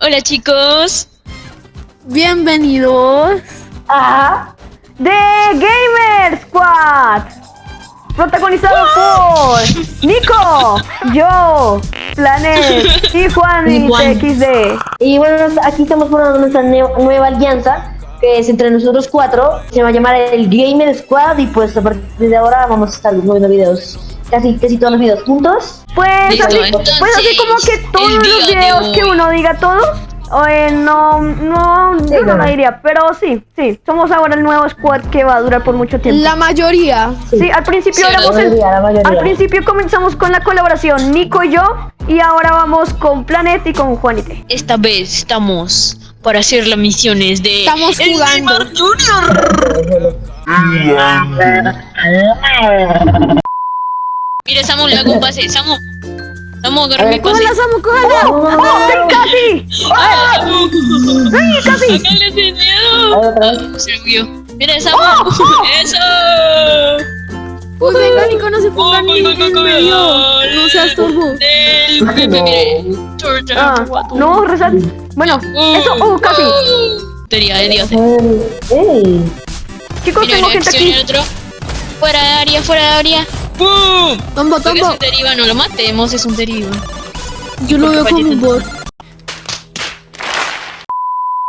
Hola chicos. Bienvenidos a The Gamer Squad. Protagonizado por Nico, yo, Planet y Juan y XD. Y bueno, aquí estamos formando nuestra nueva alianza que es entre nosotros cuatro. Se va a llamar el Gamer Squad y pues a partir de ahora vamos a estar moviendo videos casi, casi todos los videos juntos. Pues, así, pues así como que todos los videos que diga todos. Eh, no, no, yo no lo diría, pero sí, sí, somos ahora el nuevo squad que va a durar por mucho tiempo. La mayoría. Sí, al principio al principio comenzamos con la colaboración Nico y yo, y ahora vamos con Planet y con Juanite. Esta vez estamos para hacer las misiones de Estamos jugando. Junior. Mira, Samu, le hago un pase. Samu. Samu, agarra mi pase. ¡Cógela, Samu, cógela! ¡Oh, casi! ¡Ay, casi! ¡Sácale sin miedo! Ah, se huyó. Mira, Samu. ¡Eso! Uy, venga, Nico, no se ponga ni. No seas turbo. Ah, no, rezar. Bueno, eso, oh, casi. Teoría de Dios. Chicos, tengo gente aquí. Fuera de área, fuera de área. ¡Pum! Tombo, tombo. Es un deriva, no lo matemos, es un deriva. Yo lo veo como un bot.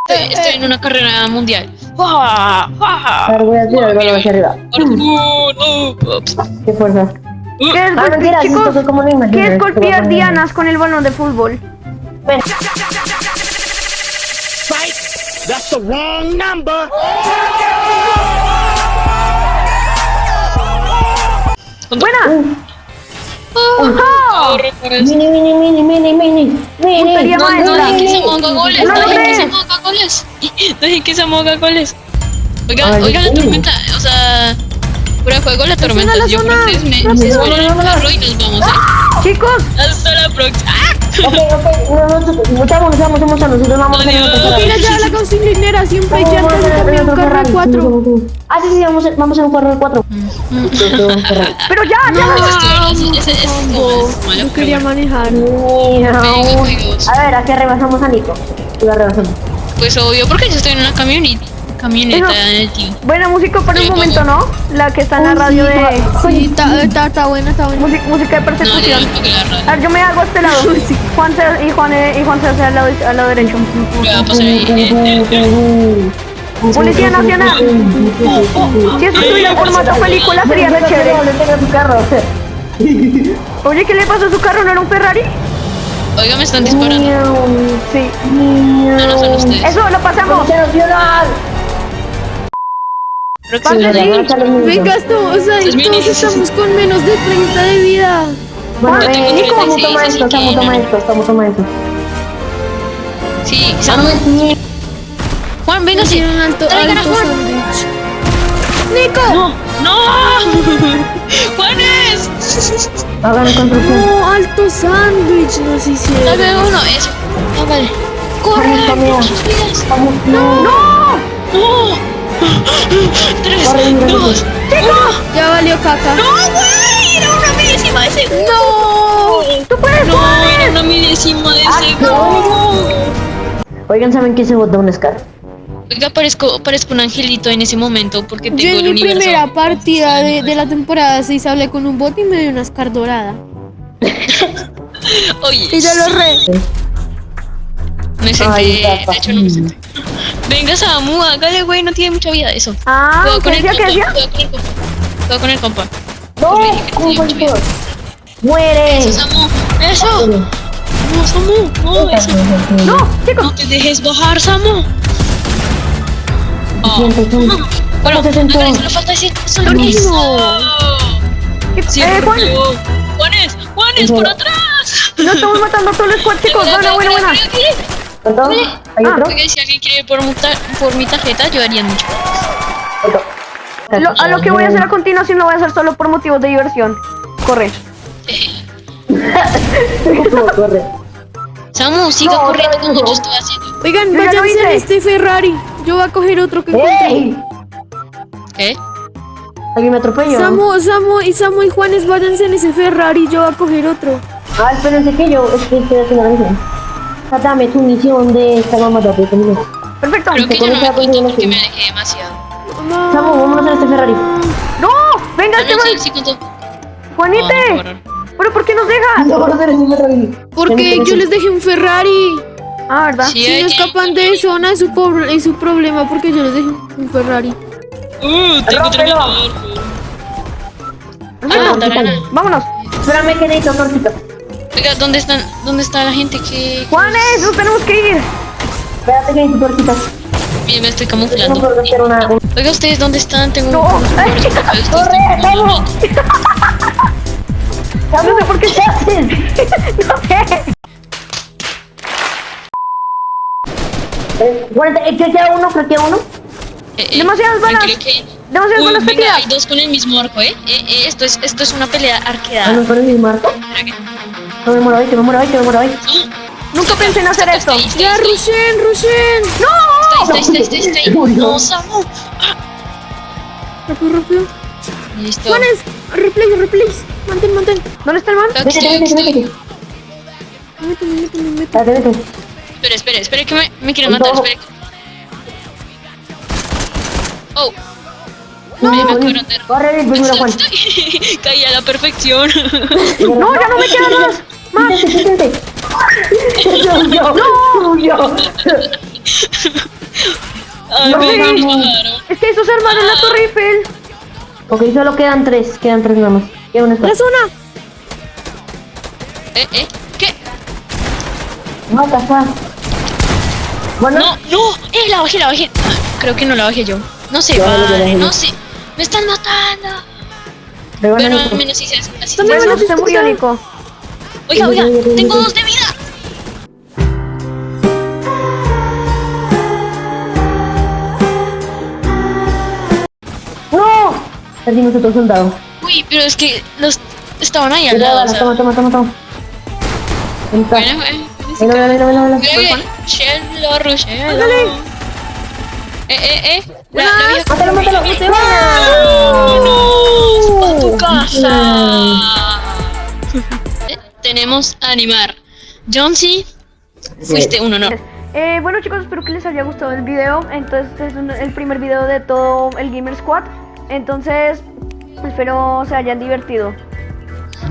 Estoy, estoy en una carrera mundial. ¡Fua! ¡Fua! voy a tirar el hacia arriba. ¡Qué fuerza! ¿Qué es, ah, mentira, chicos, ¿qué es golpear dianas con el balón de fútbol? Ven. That's the wrong number. ¡Buena! Mini, mini, mini, mini, mini, mini. No, no dejen que se goles, no dejen que se moga goles. Dejen que se moga goles. Oiga, oiga la tormenta, o sea, juego la tormenta. Yo creo que es me, se nos vamos, eh. Chicos. Hasta la próxima. Ok, ok, nosotros, muchachos, muchachos, muchachos, nosotros vamos a ya la siempre ya antes de cambiar un carro de cuatro. Ah, sí, sí, vamos, vamos en un carro de cuatro. Pero ya, ya. Yo quería manejar. A ver, aquí rebasamos a Nico. Lo rebasamos. Pues obvio, porque yo estoy en una camioneta. Camioneta del tío. Buena música por un momento, ¿no? La que está en la radio de. Sí, está, está, buena, está buena. Música, música de persecución. No, a ver, yo me hago a este lado. Juan se, y Juan y Juan se hace al lado, al lado derecho. Policía Nacional. Si esto estuviera en formato película sería re chévere. Oye, ¿qué le pasó a su carro? ¿No era un Ferrari? Oiga, me están disparando. Sí. No, no son ustedes. Eso, lo pasamos. Venga, esto, o sea, todos estamos con menos de 30 de vida. Bueno, Nico, toma esto, estamos, toma esto, estamos, toma esto. Sí. Juan, venga, sí. un alto, alto sándwich. ¡Nico! ¡No! ¡No! ¡Juanes! Hagan construcción. No, alto sándwich nos hicieron. Dame uno, eso. Ah, vale. ¡Corre! Vamos, no. ¡No! ¡No! Tres, dos, ¡Chicos! Ya valió caca. ¡No, güey! Era una milésima de segundo. ¡No! ¡Tú puedes, No, era una milésima de segundo. Oigan, ¿saben qué se votó un Scar? Oiga, parezco, parezco un angelito en ese momento porque tengo Yo en el mi universo. primera partida de, de la temporada 6 hablé con un bot y me dio una Scar dorada. Oye, Y yo lo re. Me senté. Ay, de hecho, no me senté. Venga, Samu, hágale, güey, no tiene mucha vida eso. Ah, ¿qué con el compa, cuidado con el compa. Cuidado con el compa. ¡No! le dije que ¿Cómo tenía fue mucha vida. esto? ¡Muere! Eso, Samu, eso. No, Samu, no, eso. ¡No! No ¡Chicos! te dejes bajar, Samu. Oh. Siento, siento. Bueno. Andrés, solo falta decir solo No. eso. Sí, ¡Eh, Juan! Juanes, Juanes, por atrás. ¡No estamos matando a todo el squad, chicos! ¡Buena, buena, buena! ¿Cuánto? ¿Hay Ah, otro? oiga, si alguien quiere ir por, por mi tarjeta, yo haría mucho. Lo- a lo que voy a hacer a continuación lo voy a hacer solo por motivos de diversión. Corre. Corre. Samu, siga No, corriendo como no. yo estoy haciendo. Oigan, Yo váyanse en este Ferrari. Yo voy a coger otro que encontré. ¿Qué? ¿Alguien me atropelló? Samu, Samu y Samu y Juanes, váyanse en ese Ferrari. Yo voy a coger otro. Ah, espérense que yo es que estoy haciendo la misión. Dame tu misión de esta mamá de conmigo. Perfecto. Creo que ya no me porque me alejé demasiado. Chamo, vámonos en este Ferrari. ¡No! ¡Venga, Ah, no, este sí, man! sí. ¡Juanite! Oh, no, ¿Pero por qué nos dejas? Vámonos en este Ferrari. Porque yo les dejé un Ferrari. Ah, ¿verdad? Sí, Si no escapan de zona es su, por- es su problema porque yo les dejé un Ferrari. Uh, tengo. Ah. Vámonos. Espérame que necesito tortita. Oiga, ¿dónde están? ¿Dónde está la gente que Juanes, nos tenemos que ir. Espérate que necesito tortita. Bien, me estoy No camuflando? hacer una. un- Oiga, ¿ustedes dónde están? Tengo No. ¡Corre. No sé por qué se haces. No sé. Eh, eh, creo que a uno, creo uno. Eh, eh, Demasiadas balas. que- Demasiadas Uy, balas venga, hay dos con el mismo arco, ¿eh? Eh, eh, esto, es, esto es una pelea Ah, arqueada. no, con el mismo arco. No me muero hoy, que me muero hoy, que me muero hoy. Nunca pensé en hacer esto. Ahí, Ya, ahí, Rushen, Rushen. ¡No! está ahí, está ahí, está ahí, ahí. No, Samu. Rápido, rápido. Listo. Juanes, replay, replays. Mantén, mantén. ¿Dónde está el man? Vete, vete, vete, vete. Méteme, méteme, méteme. Espérate, vete. Espera, espera, espera que me, me quieren matar, espera. Oh, No, me no, no. Corre, ven, primero, Juan. Caí a la perfección. No, ya no me queda más. Más. Quítate. Suyo, suyo. Ay, No, me no. Es que esos armaron la Torre Eiffel. Ok, solo quedan tres, quedan tres nada más. Queda una está. zona. Eh, eh, ¿qué? Mata, está. Bueno, No, no, eh, la bajé, la bajé. Ah, Creo que no la bajé yo. No sé, Yo vale, no sé. Me están matando. pero Pero al menos sí se hace así. ¿Dónde Bueno, se murió? Nico. Oiga, oiga, tengo dos de vida. ¡No! Perdimos otro soldado. Uy, pero es que los estaban ahí al Mira, lado. O bala, sea, toma, toma, toma, toma. Bueno, bueno. Ven, ven, ven. Mira que Chelo, Ruchelo. Eh, eh, eh. La, la vieja. Mátalo, mátalo. ¡Vámonos! ¡A tu casa! Tenemos a animar. Johnsy, fuiste un honor. Eh, bueno chicos, espero que les haya gustado el video. Entonces este es un- el primer video de todo el Gamer Squad. Entonces espero se hayan divertido.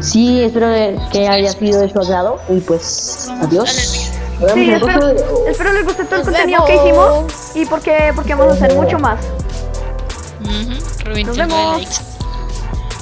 Sí, espero que haya sido de su agrado. Y pues, adiós. Sí, espero, próximo video. espero les guste todo el Nos contenido que hicimos y porque, porque vamos a hacer mucho más. Ujú, Rubén, Nos vemos. likes.